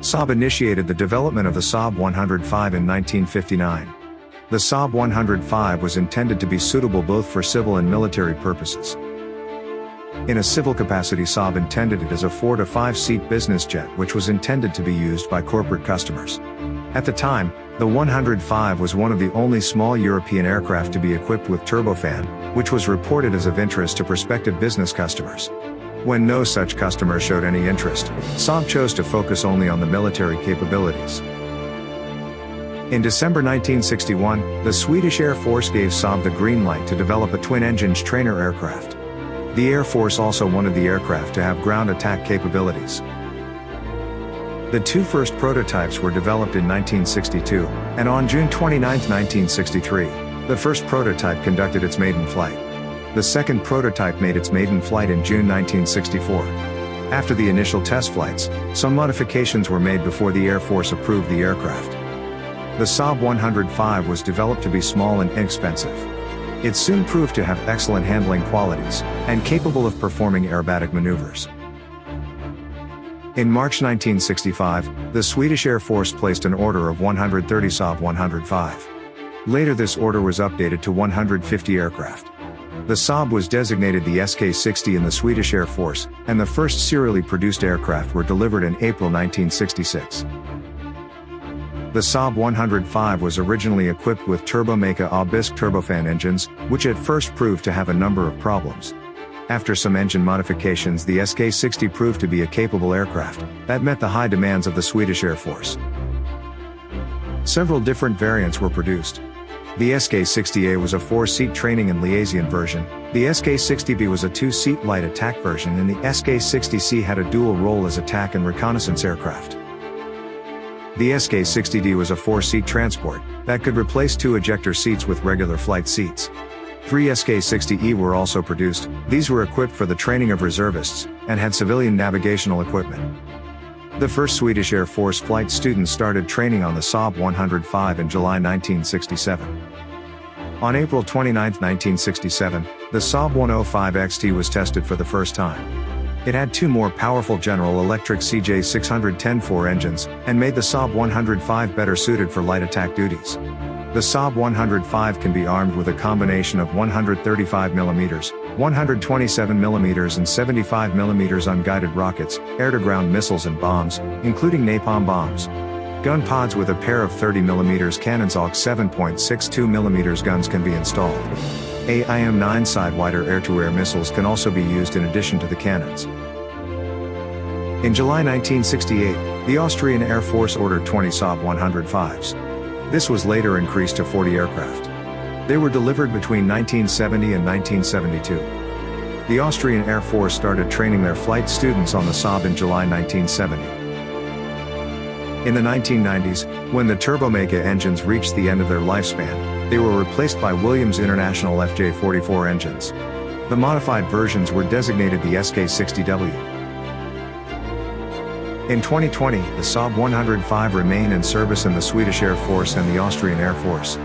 Saab initiated the development of the Saab 105 in 1959. The Saab 105 was intended to be suitable both for civil and military purposes. In a civil capacity Saab intended it as a 4 to 5 seat business jet which was intended to be used by corporate customers. At the time, the 105 was one of the only small European aircraft to be equipped with turbofan, which was reported as of interest to prospective business customers. When no such customer showed any interest, Saab chose to focus only on the military capabilities. In December 1961, the Swedish Air Force gave Saab the green light to develop a twin-engined trainer aircraft. The Air Force also wanted the aircraft to have ground attack capabilities. The two first prototypes were developed in 1962, and on June 29, 1963, the first prototype conducted its maiden flight. The second prototype made its maiden flight in June 1964. After the initial test flights, some modifications were made before the Air Force approved the aircraft. The Saab 105 was developed to be small and inexpensive. It soon proved to have excellent handling qualities, and capable of performing aerobatic maneuvers. In March 1965, the Swedish Air Force placed an order of 130 Saab 105. Later this order was updated to 150 aircraft. The Saab was designated the SK-60 in the Swedish Air Force, and the first serially produced aircraft were delivered in April 1966. The Saab 105 was originally equipped with Turbomeca Aubisque turbofan engines, which at first proved to have a number of problems. After some engine modifications the SK-60 proved to be a capable aircraft, that met the high demands of the Swedish Air Force. Several different variants were produced, the SK-60A was a 4-seat training and liaison version, the SK-60B was a 2-seat light attack version and the SK-60C had a dual role as attack and reconnaissance aircraft. The SK-60D was a 4-seat transport, that could replace two ejector seats with regular flight seats. Three SK-60E were also produced, these were equipped for the training of reservists, and had civilian navigational equipment. The first Swedish Air Force flight students started training on the Saab 105 in July 1967. On April 29, 1967, the Saab 105 XT was tested for the first time. It had two more powerful General Electric CJ610-4 engines, and made the Saab 105 better suited for light attack duties. The Saab 105 can be armed with a combination of 135mm, 127mm and 75mm unguided rockets, air-to-ground missiles and bombs, including napalm bombs. Gun pods with a pair of 30mm cannons AUK 7.62mm guns can be installed. AIM-9 Sidewinder air-to-air missiles can also be used in addition to the cannons. In July 1968, the Austrian Air Force ordered 20 Saab 105s. This was later increased to 40 aircraft. They were delivered between 1970 and 1972. The Austrian Air Force started training their flight students on the Saab in July 1970. In the 1990s, when the Turbomeca engines reached the end of their lifespan, they were replaced by Williams International FJ44 engines. The modified versions were designated the SK-60W. In 2020, the Saab 105 remain in service in the Swedish Air Force and the Austrian Air Force.